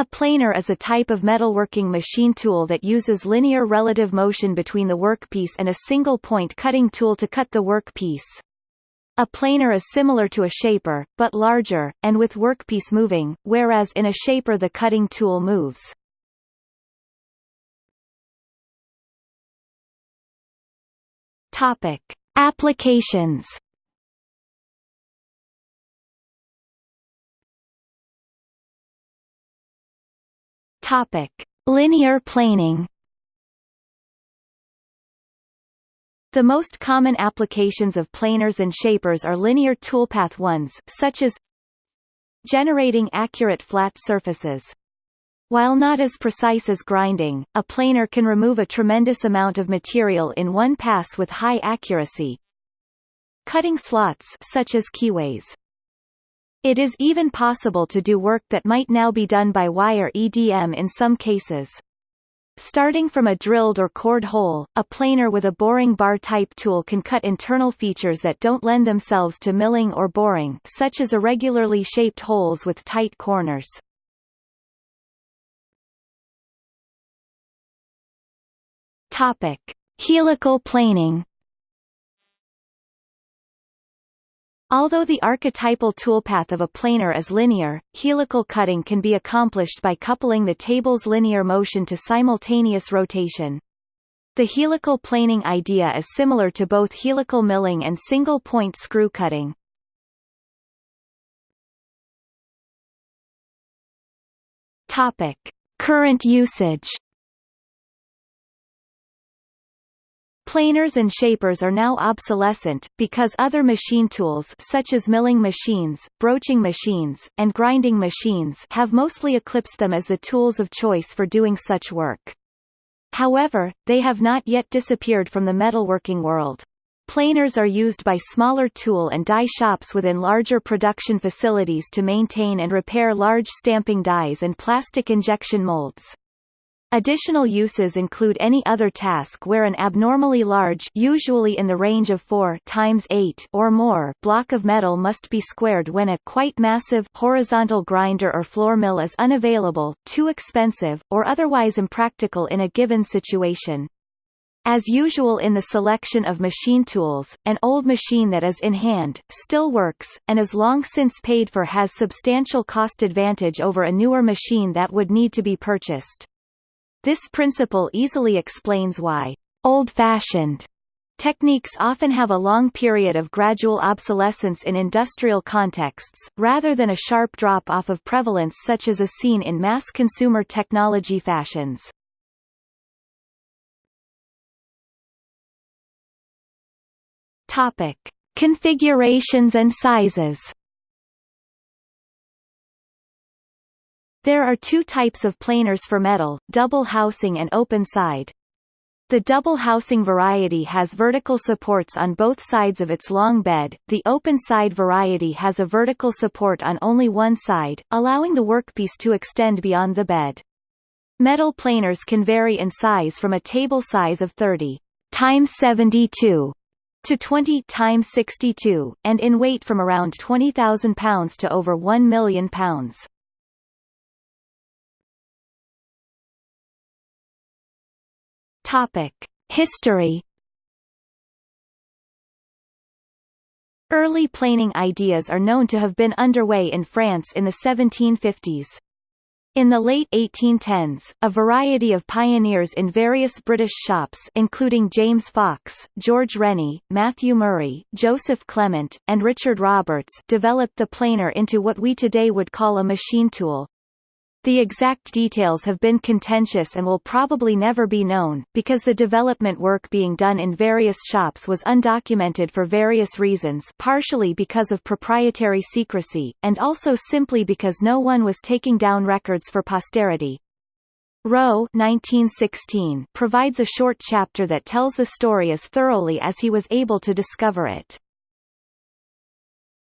A planer is a type of metalworking machine tool that uses linear relative motion between the workpiece and a single point cutting tool to cut the workpiece. A planer is similar to a shaper, but larger, and with workpiece moving, whereas in a shaper the cutting tool moves. Topic. Applications Topic: Linear planing. The most common applications of planers and shapers are linear toolpath ones, such as generating accurate flat surfaces. While not as precise as grinding, a planer can remove a tremendous amount of material in one pass with high accuracy. Cutting slots such as keyways. It is even possible to do work that might now be done by wire EDM in some cases. Starting from a drilled or cored hole, a planer with a boring bar type tool can cut internal features that don't lend themselves to milling or boring such as irregularly shaped holes with tight corners. Topic. Helical planing Although the archetypal toolpath of a planer is linear, helical cutting can be accomplished by coupling the table's linear motion to simultaneous rotation. The helical planing idea is similar to both helical milling and single-point screw cutting. Topic: Current usage Planers and shapers are now obsolescent, because other machine tools such as milling machines, broaching machines, and grinding machines have mostly eclipsed them as the tools of choice for doing such work. However, they have not yet disappeared from the metalworking world. Planers are used by smaller tool and die shops within larger production facilities to maintain and repair large stamping dies and plastic injection molds. Additional uses include any other task where an abnormally large usually in the range of 4 times 8 or more block of metal must be squared when a quite massive horizontal grinder or floor mill is unavailable, too expensive, or otherwise impractical in a given situation. As usual in the selection of machine tools, an old machine that is in hand, still works, and is long since paid for has substantial cost advantage over a newer machine that would need to be purchased. This principle easily explains why old-fashioned techniques often have a long period of gradual obsolescence in industrial contexts, rather than a sharp drop-off of prevalence such as is seen in mass consumer technology fashions. Topic. Configurations and sizes There are two types of planers for metal, double housing and open side. The double housing variety has vertical supports on both sides of its long bed, the open side variety has a vertical support on only one side, allowing the workpiece to extend beyond the bed. Metal planers can vary in size from a table size of 30 times 72 to 20 times 62, and in weight from around 20,000 pounds to over 1 million pounds. Topic: History Early planing ideas are known to have been underway in France in the 1750s. In the late 1810s, a variety of pioneers in various British shops including James Fox, George Rennie, Matthew Murray, Joseph Clement, and Richard Roberts developed the planer into what we today would call a machine tool. The exact details have been contentious and will probably never be known, because the development work being done in various shops was undocumented for various reasons partially because of proprietary secrecy, and also simply because no one was taking down records for posterity. Roe 1916 provides a short chapter that tells the story as thoroughly as he was able to discover it.